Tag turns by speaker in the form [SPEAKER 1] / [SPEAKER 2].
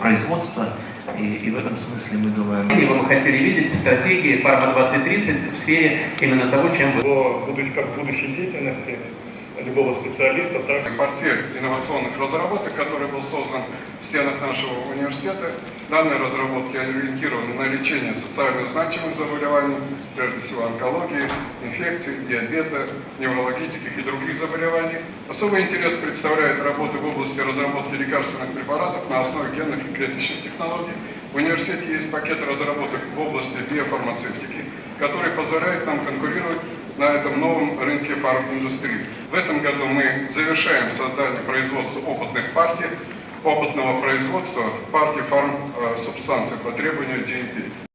[SPEAKER 1] производства, и, и в этом смысле мы думаем... И вы хотели видеть стратегии Фарма 2030 в сфере именно того, чем
[SPEAKER 2] будущей, как будущей деятельности любого специалиста, так
[SPEAKER 3] Портфель инновационных разработок, который был создан в стенах нашего университета. Данные разработки ориентированы на лечение социально значимых заболеваний, прежде всего онкологии, инфекций, диабета, неврологических и других заболеваний. Особый интерес представляет работы в области разработки лекарственных препаратов на основе генных и клеточных технологий. В университете есть пакет разработок в области биофармацевтики, который позволяет нам конкурировать на этом новом рынке фарминдустрии. В этом году мы завершаем создание производства опытных партий, опытного производства партий фарм-субстанций по требованию DNP.